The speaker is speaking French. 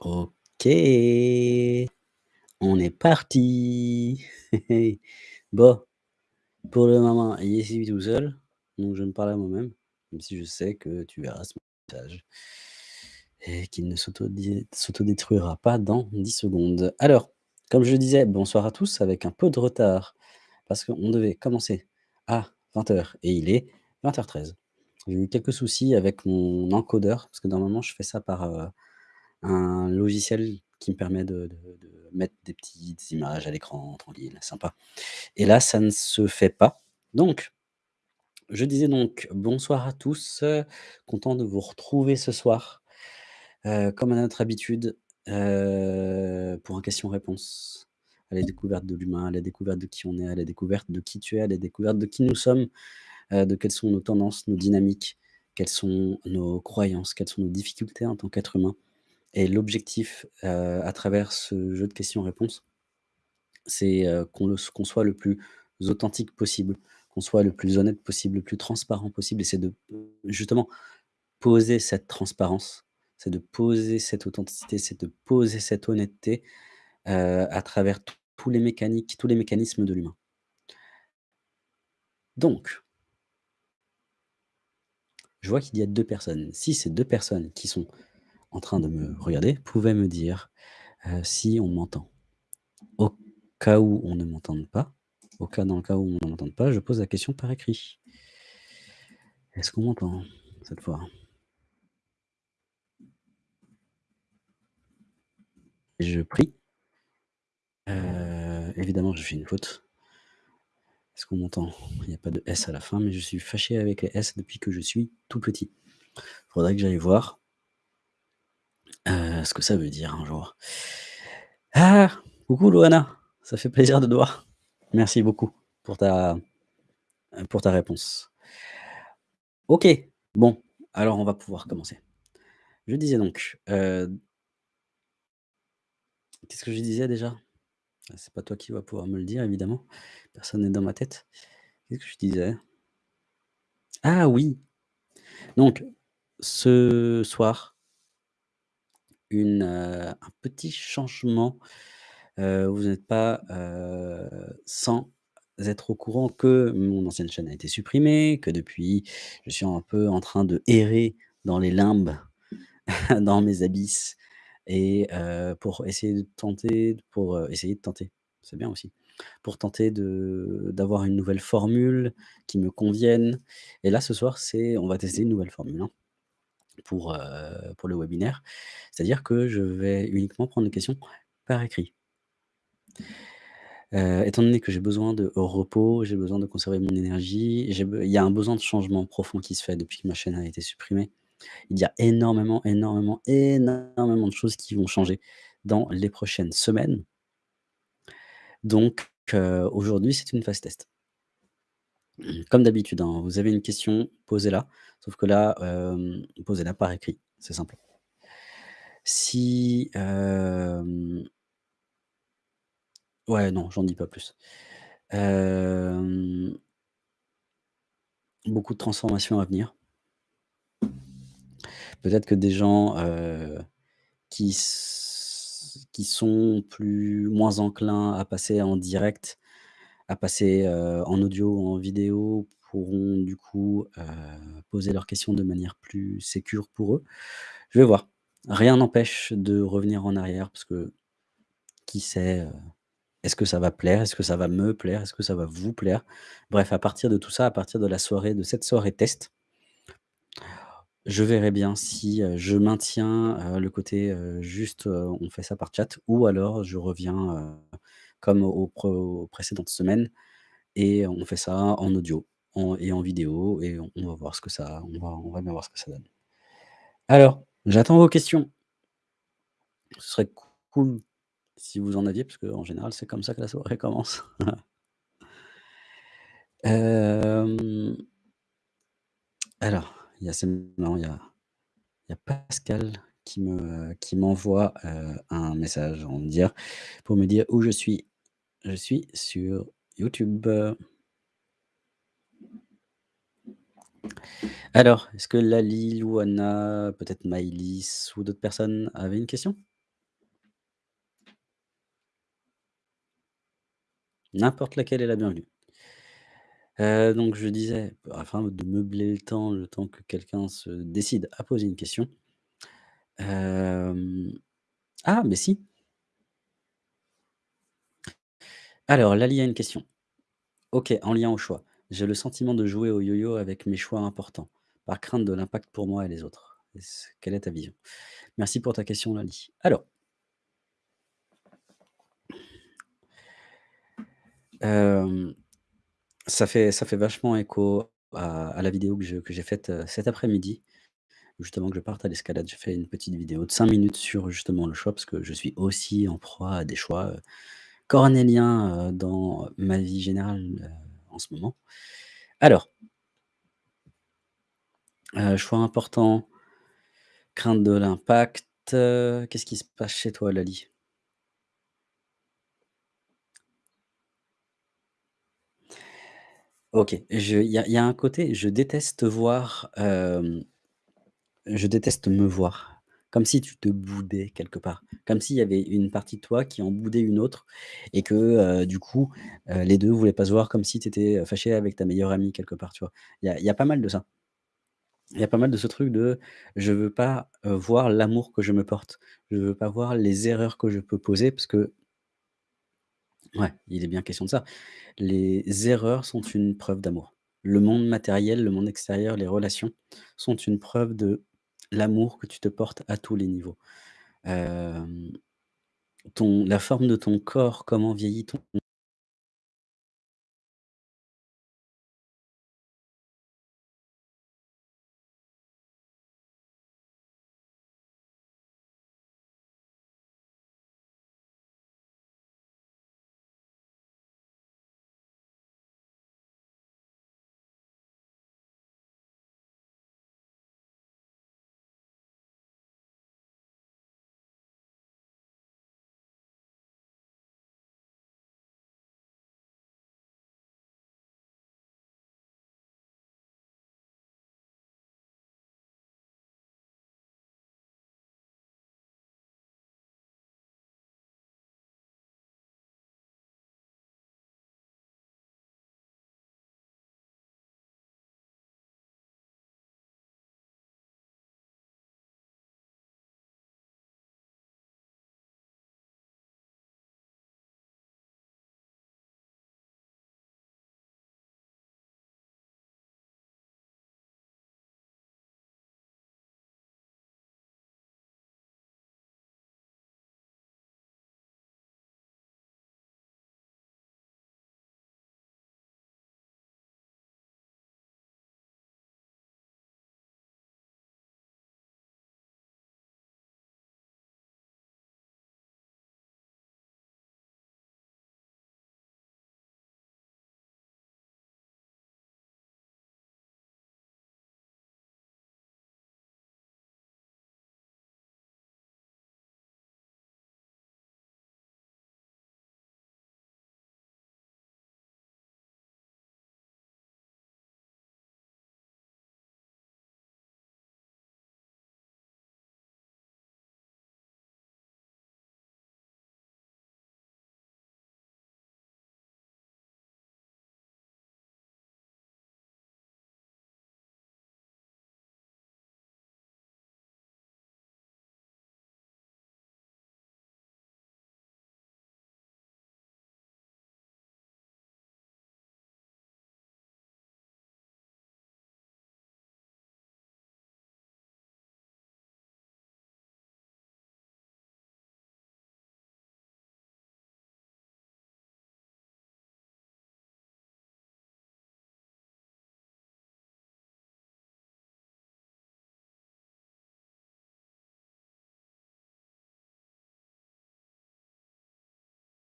OK. On est parti. Bon, pour le moment, il est tout seul, donc je me parle à moi-même, même si je sais que tu verras ce message et qu'il ne s'autodé s'autodétruira pas dans 10 secondes. Alors, comme je disais, bonsoir à tous avec un peu de retard parce qu'on devait commencer à 20:00 et il est 20:13. J'ai eu quelques soucis avec mon encodeur parce que normalement je fais ça par, heu, un logiciel qui me permet de mettre des petites images à l'écran tranquille, sympa et là, ça ne se fait pas. Donc, je disais donc bonsoir à tous, content de vous retrouver ce soir, heu, comme à notre habitude, heu, pour un question-réponse. À la découverte de l'humain, à la découverte de qui on est, à la découverte de qui tu es, à la découverte de qui nous sommes, heu, de quelles sont nos tendances, nos dynamiques, quelles sont nos croyances, quelles sont nos difficultés en tant qu'être humain et l'objectif, heu, à travers ce jeu de questions-réponses c'est, heu, qu'on soit le plus authentique possible, qu'on soit le plus honnête possible, le plus transparent possible et c'est de justement poser cette transparence, c'est de poser cette authenticité, c'est de poser cette honnêteté, heu, à travers tous les mécaniques tous les mécanismes de l'humain. Donc je vois qu'il y a 2 personnes. Si ces 2 personnes qui sont en train de me regarder pouvaient me dire, heu, si on m'entend. Au cas où on ne m'entende pas, au cas dans le cas où on ne m'entende pas, je pose la question par écrit. Est-ce qu'on m'entend cette fois? Je prie. Heu, évidemment, j'ai fait une faute. Est-ce qu'on m'entend? Il y a pas de S à la fin, mais je suis fâché avec les S depuis que je suis tout petit. Faudrait que j'aille voir heu, ce que ça veut dire un jour. Ah! Coucou Louana, ça fait plaisir de te voir. Merci beaucoup pour ta, réponse. OK, bon, alors on va pouvoir commencer. Je disais donc, heu qu'est-ce que je disais déjà? Ah, c'est pas toi qui vas pouvoir me le dire évidemment, personne n'est dans ma tête. Qu'est-ce que je disais? Ah oui! Donc ce soir un petit changement, vous n'êtes pas, sans être au courant que mon ancienne chaîne a été supprimée, que depuis je suis un peu en train de errer dans les limbes, dans mes abysses et pour essayer de tenter pour, essayer de tenter, c'est bien aussi. Pour tenter d'avoir une nouvelle formule qui me convienne et là ce soir, c'est on va tester une nouvelle formule, hein, pour, pour le webinaire. C'est-à-dire que je vais uniquement prendre les questions par écrit. Heu, étant donné que j'ai besoin de repos, j'ai besoin de conserver mon énergie, il y a un besoin de changement profond qui se fait depuis que ma chaîne a été supprimée. Il y a énormément, énormément, énormément de choses qui vont changer dans les prochaines semaines. Donc heu, aujourd'hui, c'est une phase test. Comme d'habitude, hein, vous avez une question, posez-la, sauf que là, hem, posez-la par écrit, c'est simple. Si, ouais, non, j'en dis pas plus. Beaucoup de transformations à venir. Peut-être que des gens, qui qui sont plus moins enclins à passer en direct, à passer, en audio en vidéo pourront du coup, poser leurs questions de manière plus sécure pour eux. Je vais voir. Rien n'empêche de revenir en arrière parce que qui sait, heu, est-ce que ça va plaire? Est-ce que ça va me plaire? Est-ce que ça va vous plaire? Bref, à partir de tout ça, à partir de la soirée de cette soirée test je verrai bien si, heu, je maintiens, heu, le côté, juste, on fait ça par chat ou alors je reviens, comme aux pré aux précédentes semaines et on fait ça en audio et en vidéo et on va voir ce que ça on va on va voir ce que ça donne. Alors, j'attends vos questions. Ce serait cool si vous en aviez parce qu'en général, c'est comme ça que la soirée commence. Hem alors, il y a Pascal qui me qui m'envoie, heu, un message en dire pour me dire où je suis. Je suis sur YouTube. Alors, est-ce que Lali, ou Anna, peut-être Maëlys ou d'autres personnes avaient une question? N'importe laquelle est la bienvenue. Euh, donc je disais, afin de meubler le temps, le temps que quelqu'un se décide à poser une question. Euh, ah, mais si! Alors Lali a une question. OK, en lien au choix. J'ai le sentiment de jouer au yo-yo avec mes choix importants, par crainte de l'impact pour moi et les autres. Quelle est ta vision? Merci pour ta question Lali. Alors hem, ça fait ça fait vachement écho à la vidéo que j'ai faite, heu, cet après-midi. Justement que je parte à l'escalade. J'ai fait une petite vidéo de 5 minutes sur justement le choix, parce que je suis aussi en proie à des choix, heu, cornéliens, dans ma vie générale, en ce moment. Alors heu, choix important crainte de l'impact, heu, qu'est-ce qui se passe chez toi Lali? OK, il y a un côté, je déteste voir, hem, je déteste me voir. Comme si tu te boudais quelque part. Comme s'il y avait une partie de toi qui en boudait une autre et que, du coup, les 2 voulaient pas se voir comme si tu étais, fâché avec ta meilleure amie quelque part, tu vois? Il y a pas mal de ça. Il y a pas mal de ce truc de, je veux pas, voir l'amour que je me porte. Je veux pas voir les erreurs que je peux poser parce que ouais, il est bien question de ça. Les erreurs sont une preuve d'amour. Le monde matériel, le monde extérieur, les relations sont une preuve de l'amour que tu te portes à tous les niveaux. La forme de ton corps, comment vieillit ton